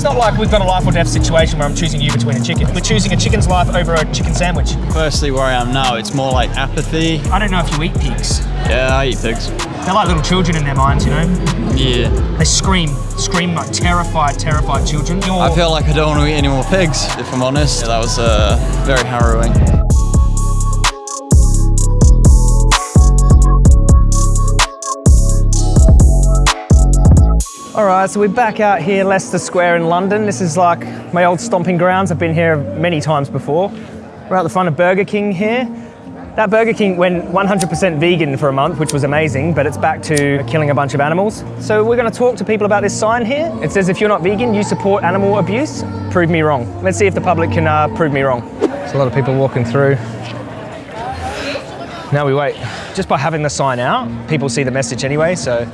It's not like we've got a life or death situation where I'm choosing you between a chicken. We're choosing a chicken's life over a chicken sandwich. Firstly, where I am now, it's more like apathy. I don't know if you eat pigs. Yeah, I eat pigs. They're like little children in their minds, you know? Yeah. They scream, scream like terrified, terrified children. You're- I feel like I don't want to eat any more pigs, if I'm honest. Yeah, that was uh, very harrowing. All right, so we're back out here, Leicester Square in London. This is like my old stomping grounds. I've been here many times before. We're at the front of Burger King here. That Burger King went 100% vegan for a month, which was amazing, but it's back to killing a bunch of animals. So we're gonna talk to people about this sign here. It says, if you're not vegan, you support animal abuse. Prove me wrong. Let's see if the public can uh, prove me wrong. There's a lot of people walking through. Now we wait. Just by having the sign out, people see the message anyway, so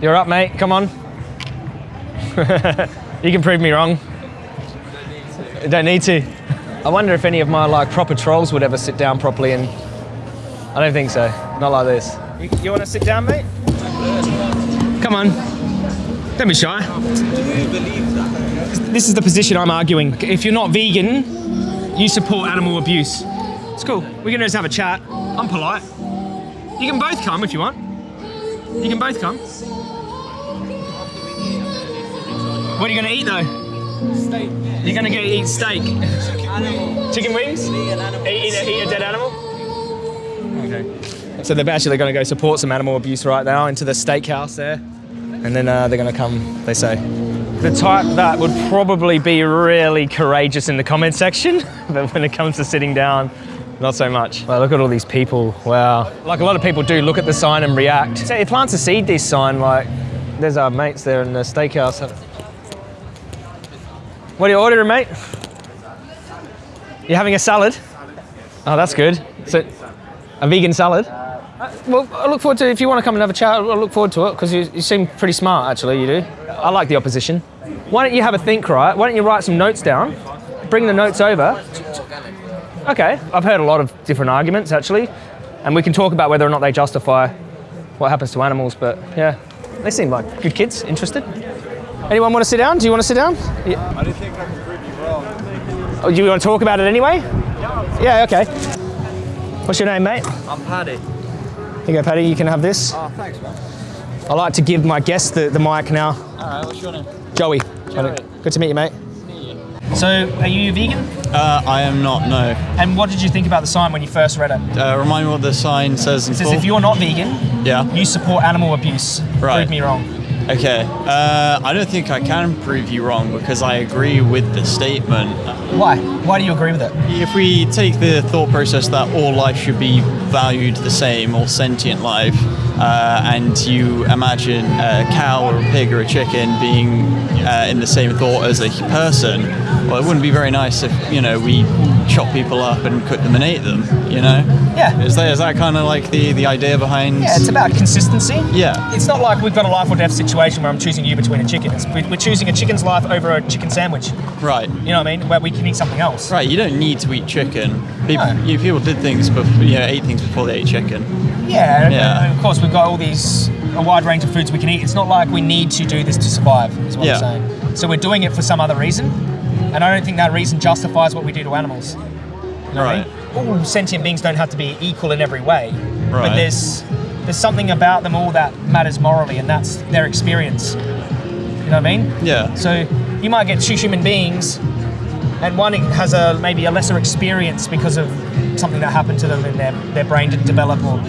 you're up, mate. Come on. you can prove me wrong. Don't need to. I wonder if any of my like proper trolls would ever sit down properly and. I don't think so. Not like this. You, you want to sit down, mate? Come on. Don't be shy. This is the position I'm arguing. If you're not vegan, you support animal abuse. It's cool. We can just have a chat. I'm polite. You can both come if you want. You can both come. What are you gonna eat though? Steak. You're gonna go eat steak. Chicken wings? Eat, eat, a, eat a dead animal? Okay. So they're actually gonna go support some animal abuse right now into the steakhouse there. And then uh, they're gonna come, they say. The type that would probably be really courageous in the comment section, but when it comes to sitting down, not so much. Well, look at all these people. Wow. Like a lot of people do look at the sign and react. So it plants a seed this sign, like there's our mates there in the steakhouse. What are you ordering, mate? You're having a salad? Oh, that's good. So, a vegan salad? Uh, well, I look forward to if you want to come and have a chat. I look forward to it because you, you seem pretty smart, actually. You do. I like the opposition. Why don't you have a think, right? Why don't you write some notes down? Bring the notes over. Okay, I've heard a lot of different arguments actually, and we can talk about whether or not they justify what happens to animals. But yeah, they seem like good kids. Interested? Anyone want to sit down? Do you want to sit down? Yeah. I didn't think I could prove you wrong. Oh, do you want to talk about it anyway? Yeah, Yeah, okay. What's your name, mate? I'm Paddy. Here you go, Paddy. You can have this. Oh, thanks, man. I like to give my guests the, the mic now. Alright, what's your name? Joey. Joey. Good to meet you, mate. So, are you vegan? Uh, I am not, no. And what did you think about the sign when you first read it? Uh, remind me what the sign says in It says full. if you're not vegan, Yeah. you support animal abuse. Right. Prove me wrong. Okay. Uh, I don't think I can prove you wrong because I agree with the statement. Why? Why do you agree with it? If we take the thought process that all life should be valued the same, all sentient life, uh, and you imagine a cow or a pig or a chicken being uh, in the same thought as a person, well, it wouldn't be very nice if you know we chop people up and cook them and ate them. You know? Yeah. Is that is that kind of like the the idea behind? Yeah, it's about consistency. Yeah. It's not like we've got a life or death situation where I'm choosing you between a chicken. It's, we- we're choosing a chicken's life over a chicken sandwich. Right. You know what I mean? Where we can eat something else. Right, you don't need to eat chicken. People, No. you, people did things before, you know, ate things before they ate chicken. Yeah, Yeah. of course we've got all these a wide range of foods we can eat. It's not like we need to do this to survive. Is what Yeah. I'm saying. So we're doing it for some other reason, and I don't think that reason justifies what we do to animals. You know what I Right. mean? All sentient beings don't have to be equal in every way, right. but there's there's something about them all that matters morally, and that's their experience. You know what I mean? Yeah. So you might get two human beings, and one has a maybe a lesser experience because of something that happened to them and their, their brain didn't develop, or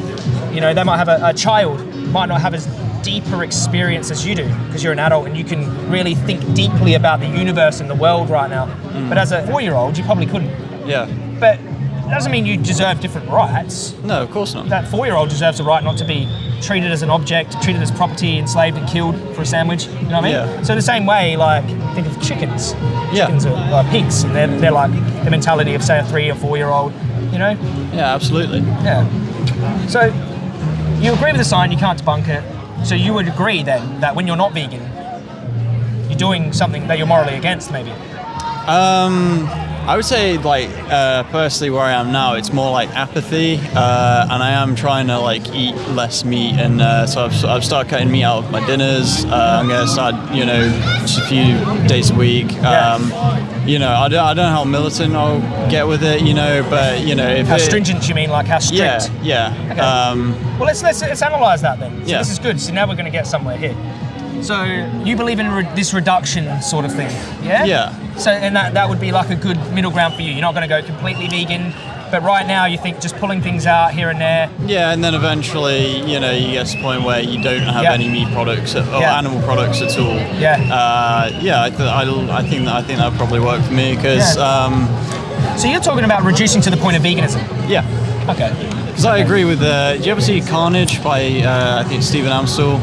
you know they might have a, a child might not have as deeper experience as you do because you're an adult and you can really think deeply about the universe and the world right now. Mm. But as a four-year-old, you probably couldn't. Yeah. But it doesn't mean you deserve different rights. No, of course not. That four-year-old deserves a right not to be treated as an object, treated as property, enslaved and killed for a sandwich. You know what I mean? Yeah. So the same way, like think of chickens. Yeah. Chickens are like pigs, and they're, they're like the mentality of say a three or four-year-old. You know? Yeah, absolutely. Yeah. So you agree with the sign, you can't debunk it. So you would agree then that when you're not vegan, you're doing something that you're morally against, maybe. Um, I would say, like, uh, personally, where I am now, it's more like apathy, uh, and I am trying to like eat less meat, and uh, so I've, I've started cutting meat out of my dinners. Uh, I'm gonna start, you know, just a few days a week. Um, you know, I don't, I don't know how militant I'll get with it, you know, but you know, if How it, stringent you mean? Like how strict? yeah, yeah. Okay. Um, Well, let's let's, let's analyze that then. So Yeah. This is good. So now we're going to get somewhere here. So you believe in re- this reduction sort of thing, yeah? Yeah. So and that that would be like a good middle ground for you. You're not going to go completely vegan, but right now you think just pulling things out here and there. Yeah, and then eventually, you know, you get to the point where you don't have Yeah. any meat products or Yeah. animal products at all. Yeah. Uh, yeah, I, th- I, I think that I think that would probably work for me because Yeah. um, So you're talking about reducing to the point of veganism. yeah, Okay. because I agree with. Uh, did you ever see Carnage by uh, I think Stephen Amstell?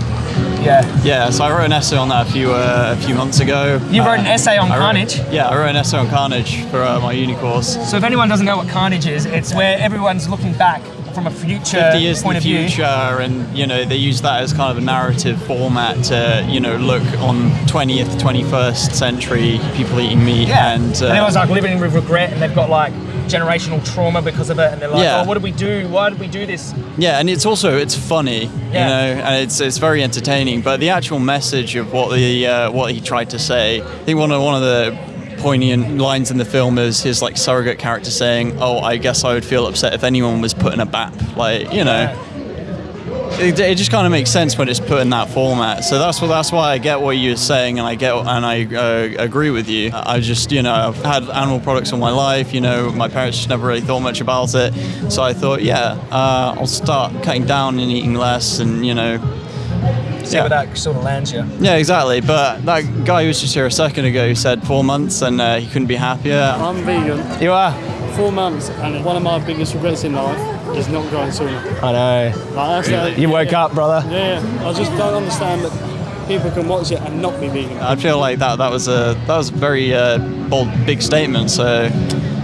Yeah. Yeah, so I wrote an essay on that a few uh, a few months ago. You wrote an Uh, essay on I wrote- Carnage? yeah, I wrote an essay on Carnage for uh, my uni course. So if anyone doesn't know what carnage is, it's where everyone's looking back from a future 50 years point in of the view. future and you know they use that as kind of a narrative format to you know look on 20th 21st century people eating meat Yeah. and, uh, and everyone's like living with regret and they've got like generational trauma because of it and they're like, Yeah. oh, what did we do? Why did we do this? yeah and it's also it's funny Yeah. you know and it's it's very entertaining but the actual message of what the uh, what he tried to say i think one of one of the poignant lines in the film is his like surrogate character saying oh i guess i would feel upset if anyone was put in a bap like you know it, it just kind of makes sense when it's put in that format. So that's what that's why I get what you're saying, and I get and I uh, agree with you. I just you know I've had animal products all my life. You know my parents just never really thought much about it. So I thought yeah uh, I'll start cutting down and eating less, and you know See Yeah. where that sort of lands you. yeah exactly. But that guy who was just here a second ago who said four months and uh, he couldn't be happier. I'm vegan, You are? four months, and one of my biggest regrets in life is not going sooner. I know. Like, that's, uh, You woke yeah, up, brother. Yeah, I just don't understand that people can watch it and not be vegan. I feel like that that was a that was a very uh, bold big statement. So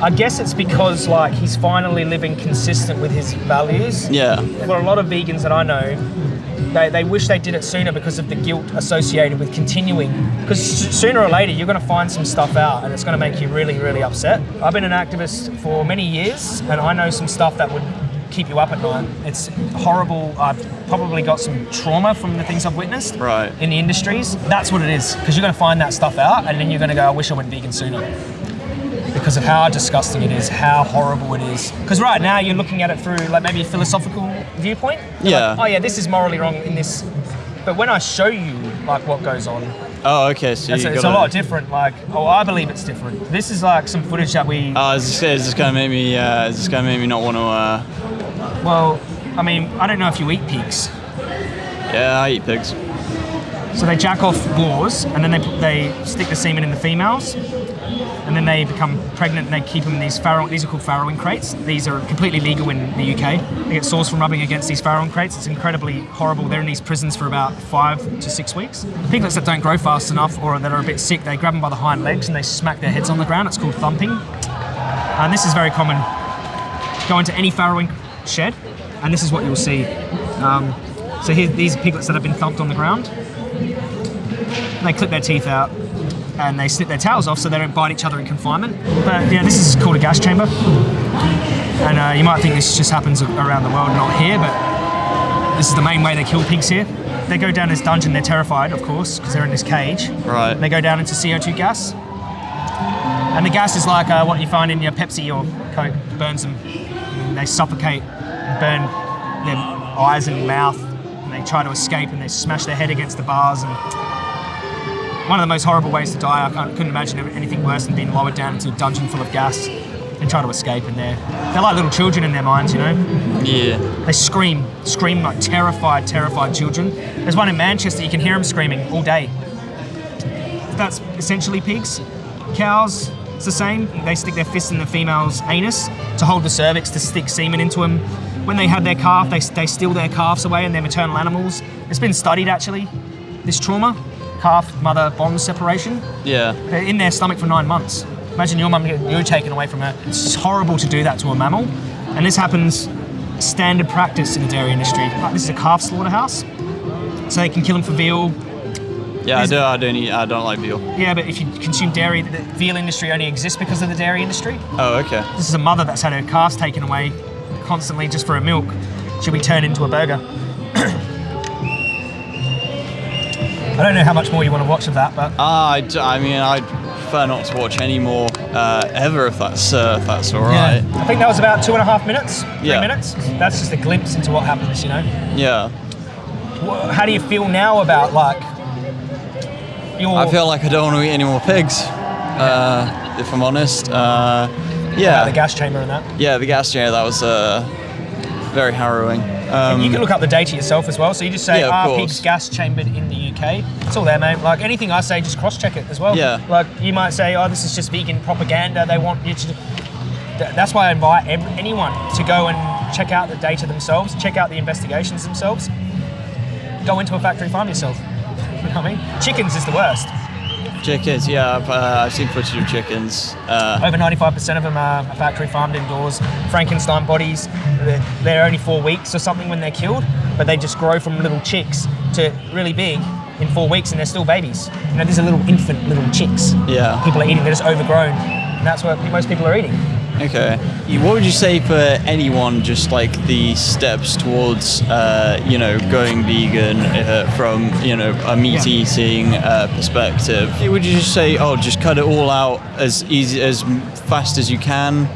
I guess it's because like he's finally living consistent with his values. yeah. For a lot of vegans that I know, they, they wish they did it sooner because of the guilt associated with continuing. Because sooner or later, you're going to find some stuff out and it's going to make you really, really upset. I've been an activist for many years and I know some stuff that would keep you up at night. It's horrible. I've probably got some trauma from the things I've witnessed Right. in the industries. That's what it is. Because you're going to find that stuff out and then you're going to go, I wish I went vegan sooner because of how disgusting it is, how horrible it is. Because right now you're looking at it through like maybe a philosophical viewpoint. Yeah. Like, oh yeah, this is morally wrong in this. But when I show you like what goes on, Oh okay. So it's, a lot different. Like, oh, I believe it's different. This is like some footage that we. Oh, is this, is this gonna make me? Uh, is this gonna make me not want to? Uh, Well, I mean, I don't know if you eat pigs. yeah, I eat pigs. So they jack off boars, and then they they stick the semen in the females, and then they become pregnant, and they keep them in these farrow. These are called farrowing crates. These are completely legal in the UK. They get sores from rubbing against these farrowing crates. It's incredibly horrible. They're in these prisons for about five to six weeks. Piglets that don't grow fast enough or that are a bit sick, they grab them by the hind legs and they smack their heads on the ground. It's called thumping, and this is very common. Go into any farrowing shed, and this is what you'll see. Um, so here, these piglets that have been thumped on the ground. They clip their teeth out and they snip their tails off so they don't bite each other in confinement. But yeah, this is called a gas chamber. And uh, you might think this just happens around the world, not here, but this is the main way they kill pigs here. They go down this dungeon, they're terrified, of course, because they're in this cage. Right. They go down into CO2 gas. And the gas is like uh, what you find in your Pepsi or Coke, burns them. And they suffocate, burn their eyes and mouth, and they try to escape and they smash their head against the bars. And one of the most horrible ways to die. I couldn't imagine anything worse than being lowered down into a dungeon full of gas and try to escape in there. They're like little children in their minds, you know? Yeah. They scream, scream like terrified, terrified children. There's one in Manchester, you can hear them screaming all day. That's essentially pigs. Cows, it's the same. They stick their fists in the female's anus to hold the cervix to stick semen into them. When they have their calf, they, they steal their calves away and their maternal animals. It's been studied actually, this trauma, calf mother bond separation. Yeah. They're in their stomach for nine months. Imagine your mum getting you taken away from her. It's horrible to do that to a mammal. And this happens standard practice in the dairy industry. This is a calf slaughterhouse. So they can kill them for veal, Yeah, I do. I don't eat. I don't like veal. Yeah, but if you consume dairy, the veal industry only exists because of the dairy industry. Oh, okay. This is a mother that's had her calves taken away constantly just for her milk. She'll be turned into a burger. I don't know how much more you want to watch of that, but Ah, I, d- I mean, I'd prefer not to watch any more uh, ever if that's uh, if that's all right. I think that was about two and a half minutes, three Yeah. minutes. That's just a glimpse into what happens, you know. Yeah. How do you feel now about like your? I feel like I don't want to eat any more pigs. Uh, if I'm honest. Uh, about yeah. the gas chamber and that. Yeah, the gas chamber. That was uh, very harrowing. Um, you can look up the data yourself as well. So you just say, Yeah, "Are course. pigs gas chambered in the UK?" It's all there, mate. Like anything I say, just cross-check it as well. Yeah. Like you might say, "Oh, this is just vegan propaganda. They want you to." That's why I invite anyone to go and check out the data themselves, check out the investigations themselves. Go into a factory farm yourself. You know what I mean? Chickens is the worst. chickens. Yeah, I've, uh, I've seen footage of chickens. Uh, Over 95% of them are factory farmed indoors. Frankenstein bodies, they're, they're only four weeks or something when they're killed, but they just grow from little chicks to really big in four weeks and they're still babies. You know, these are little infant little chicks. Yeah. People are eating, they're just overgrown. And that's what most people are eating. Okay. What would you say for anyone just like the steps towards, uh, you know, going vegan uh, from, you know, a meat eating uh, perspective? Would you just say, oh, just cut it all out as easy, as fast as you can?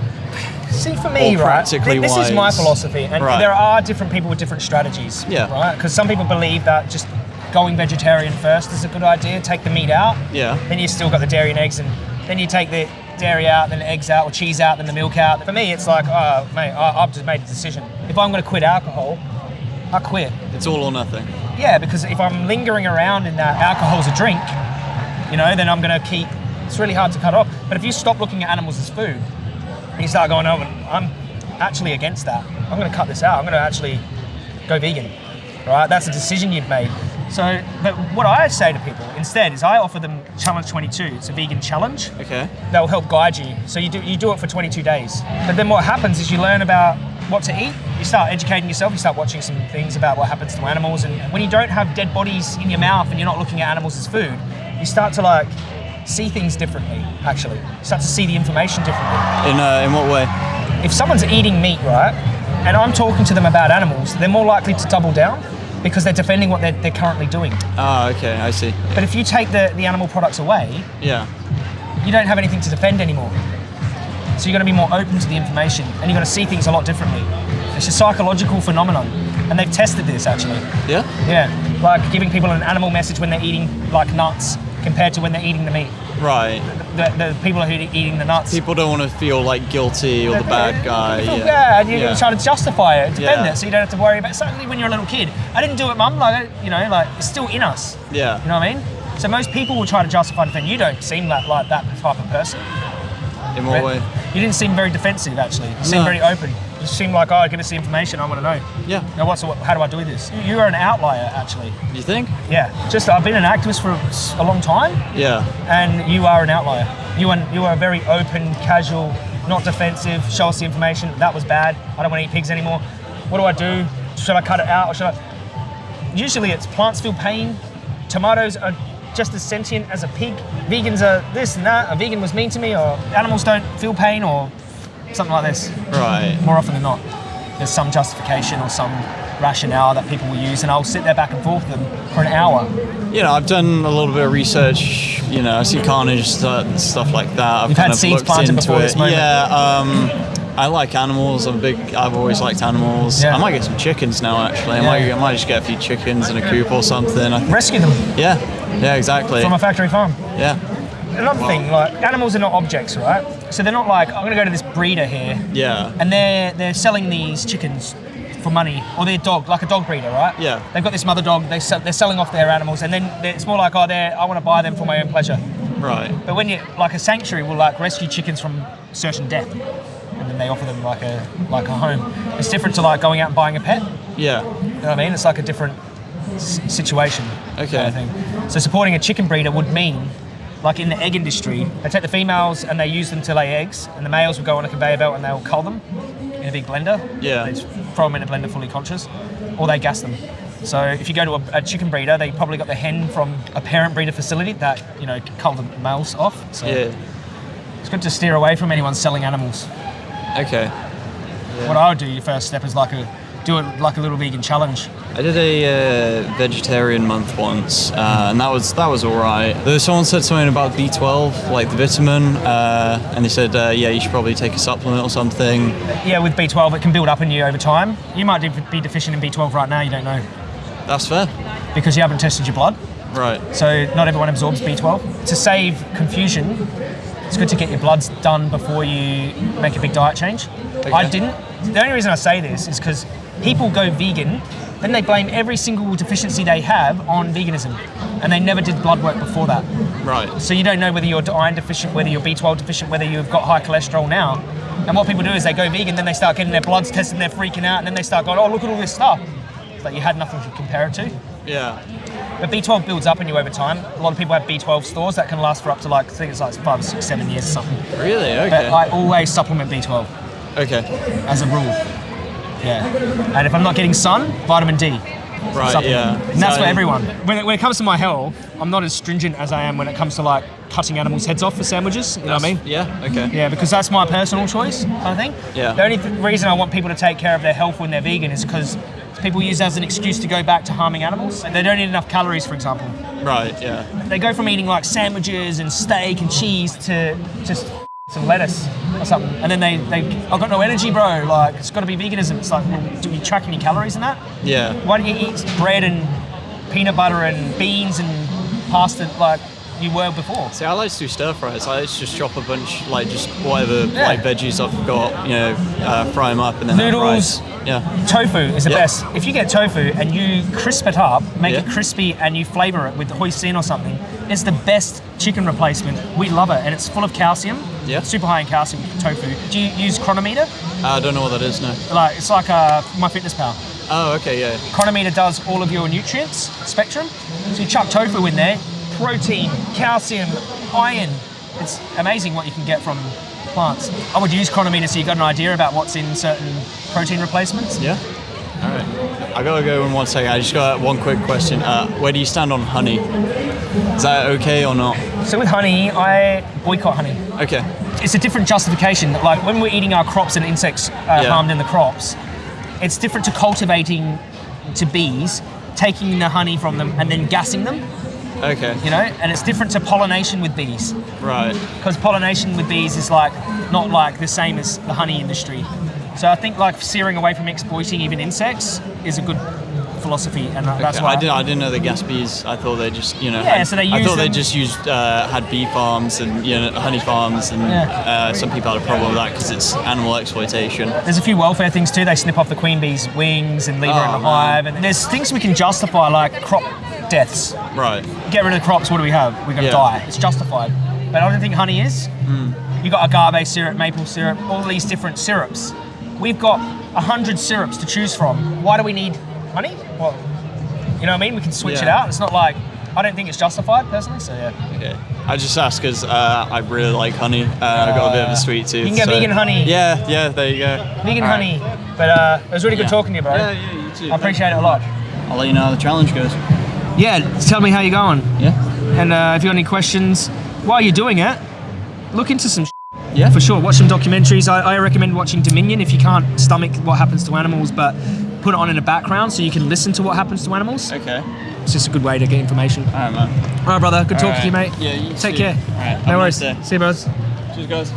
See, for me, right, this is my philosophy, and Right. there are different people with different strategies. Yeah. Right? Because some people believe that just going vegetarian first is a good idea, take the meat out. Yeah. Then you still got the dairy and eggs, and then you take the dairy out, then the eggs out, or cheese out, then the milk out. For me, it's like, oh, mate, I, I've just made a decision. If I'm going to quit alcohol, I quit. It's all or nothing. Yeah, because if I'm lingering around in that alcohol's a drink, you know, then I'm going to keep. It's really hard to cut off. But if you stop looking at animals as food, and you start going, oh, I'm actually against that. I'm going to cut this out. I'm going to actually go vegan. Right? That's a decision you've made. So, but what I say to people instead is I offer them Challenge 22. It's a vegan challenge Okay. that will help guide you. So you do you do it for 22 days. But then what happens is you learn about what to eat. You start educating yourself. You start watching some things about what happens to animals. And when you don't have dead bodies in your mouth and you're not looking at animals as food, you start to like see things differently. Actually, you start to see the information differently. In uh, in what way? If someone's eating meat, right, and I'm talking to them about animals, they're more likely to double down because they're defending what they're, they're currently doing. Ah, okay, I see. But if you take the, the animal products away, Yeah. you don't have anything to defend anymore. So you're going to be more open to the information and you're going to see things a lot differently. It's a psychological phenomenon. And they've tested this actually. Yeah. Yeah. Like giving people an animal message when they're eating like nuts compared to when they're eating the meat. Right. The, the people who are eating the nuts. People don't want to feel like guilty or the bad guy. You feel Yeah. bad. You're Yeah. trying to justify it, defend Yeah. it, so you don't have to worry about. It. Certainly, when you're a little kid, I didn't do it, mum. Like, you know, like it's still in us. Yeah. You know what I mean? So most people will try to justify and defend. You don't seem like, like that type of person. In what way? You didn't seem very defensive, actually. You seemed No. very open. You seemed like, oh, give us the information. I want to know. Yeah. Now, what's how do I do this? You- You are an outlier, actually. You think? Yeah. Just I've been an activist for a long time, Yeah. and you are an outlier. You are you are very open, casual, not defensive. Show us the information. That was bad. I don't want to eat pigs anymore. What do I do? Should I cut it out or should I? Usually, it's plants feel pain. Tomatoes are just as sentient as a pig. Vegans are this and that. A vegan was mean to me, or animals don't feel pain, or something like this. Right. More often than not, there's some justification or some rationale that people will use, and I'll sit there back and forth with them for an hour. You know, I've done a little bit of research. You know, I see carnage stu- stuff like that. I've You've kind had of seeds looked planted into before it. this moment. Yeah. Um, I like animals. I'm a big. I've always liked animals. Yeah. I might get some chickens now. Actually, I Yeah. might. I might just get a few chickens in a coop or something. I, Rescue them yeah. Yeah. Exactly. from a factory farm. yeah. Another thing, like animals are not objects, right? So they're not like I'm going to go to this breeder here, Yeah. and they're they're selling these chickens for money, or their dog, like a dog breeder, right? Yeah. They've got this mother dog. They sell, they're selling off their animals, and then it's more like, oh, they're I want to buy them for my own pleasure. Right. But when you like a sanctuary will like rescue chickens from certain death, and then they offer them like a like a home. It's different to like going out and buying a pet. Yeah. You know what I mean? It's like a different s- situation. Okay. Kind of. So supporting a chicken breeder would mean, like in the egg industry, they take the females and they use them to lay eggs, and the males will go on a conveyor belt and they'll cull them in a big blender. Yeah. They throw them in a blender fully conscious, or they gas them. So if you go to a, a chicken breeder, they probably got the hen from a parent breeder facility that you know cull the males off. So Yeah. it's good to steer away from anyone selling animals. Okay. What I would do, your first step is like a do it like a little vegan challenge. I did a uh, vegetarian month once, uh, and that was that was all right. There, someone said something about B12, like the vitamin, uh, and they said, uh, yeah, you should probably take a supplement or something. Yeah, with B12, it can build up in you over time. You might be deficient in B12 right now. You don't know That's fair. because you haven't tested your blood. Right. So not everyone absorbs B12. To save confusion, it's good to get your bloods done before you make a big diet change. I didn't. The only reason I say this is because people go vegan, then they blame every single deficiency they have on veganism, and they never did blood work before that. Right. So you don't know whether you're iron deficient, whether you're B12 deficient, whether you've got high cholesterol now. And what people do is they go vegan, then they start getting their bloods tested, and they're freaking out, and then they start going, "Oh, look at all this stuff." It's like you had nothing to compare it to. Yeah. But B12 builds up in you over time. A lot of people have B12 stores that can last for up to like I think it's like five, six, seven years or something. Really? But Okay. I always supplement B12 okay. as a rule. Yeah. And if I'm not getting sun, vitamin D. Right. supplement. Yeah. And that's So- for everyone. When it, when it comes to my health, I'm not as stringent as I am when it comes to like cutting animals' heads off for sandwiches. You know what I mean? Yeah. Okay. Yeah, because that's my personal choice, of thing. Yeah. The only th- reason I want people to take care of their health when they're vegan is because people use it as an excuse to go back to harming animals. They don't eat enough calories, for example. Right. Yeah. They go from eating like sandwiches and steak and cheese to just some lettuce or something, and then they they I've got no energy, bro. Like it's got to be veganism. It's like, well, do you track any calories in that? Yeah. Why don't you eat bread and peanut butter and beans and pasta like you were before? See, I like to do stir fries. I like to just chop a bunch, like just whatever Yeah. like veggies I've got, you know, uh, fry them up and then Noodles. Yeah. Tofu is the Yeah. best. If you get tofu and you crisp it up, make it crispy, and you flavor it with hoisin or something, it's the best chicken replacement. We love it, and it's full of calcium. Yeah. Super high in calcium. Tofu. Do you use Cronometer? I don't know what that is now. Like it's like a MyFitnessPal. Oh, okay, yeah. Cronometer does all of your nutrients spectrum. So you chuck tofu in there, protein, calcium, iron. It's amazing what you can get from plants. I would use Cronometer so you got an idea about what's in certain protein replacements. Yeah. All right. I gotta go in one second. I just got one quick question. Uh, where do you stand on honey? Is that okay or not? So with honey, I boycott honey. Okay. It's a different justification. Like when we're eating our crops and insects uh, Yeah. harmed in the crops, it's different to cultivating to bees, taking the honey from them and then gassing them. Okay. You know, and it's different to pollination with bees. Right. because pollination with bees is like not like the same as the honey industry. So I think like steering away from exploiting even insects is a good philosophy, and that's why I didn't. I didn't know they gas bees. I thought they just, you know. Yeah, had- so they I thought they just used uh, had bee farms and you know honey farms, and Yeah. uh, some people had a problem with that because it's animal exploitation. There's a few welfare things too. They snip off the queen bee's wings and leave her in Oh, the man. hive, and there's things we can justify like crop deaths. Right. Get rid of the crops. What do we have? We're gonna Yeah. die. It's justified. But I don't think honey is. Hmm. You got agave syrup, maple syrup, all these different syrups. We've got a hundred syrups to choose from. Why do we need honey? Well, you know what I mean? We can switch it out. It's not like I don't think it's justified personally. So yeah. Okay. I just asked because uh, I really like honey. Uh, I've got a bit of a sweet tooth. You can get so- vegan honey. Yeah, yeah. There you go. Vegan right. honey. But uh, it was really good Yeah. talking to you, bro. Yeah, yeah. You too. I appreciate it a lot. I'll let you know how the challenge goes. Yeah, tell me how you're going. Yeah. And uh, if you got any questions while you're doing it, look into some Yeah. for sure. Watch some documentaries. I, I recommend watching Dominion if you can't stomach what happens to animals, but put it on in the background so you can listen to what happens to animals. Okay. It's just a good way to get information. All right, man. All right, brother. Good talking to you, mate. Yeah. You Take too. care. All right. have No nice worries. day. See you, brothers. Cheers, guys.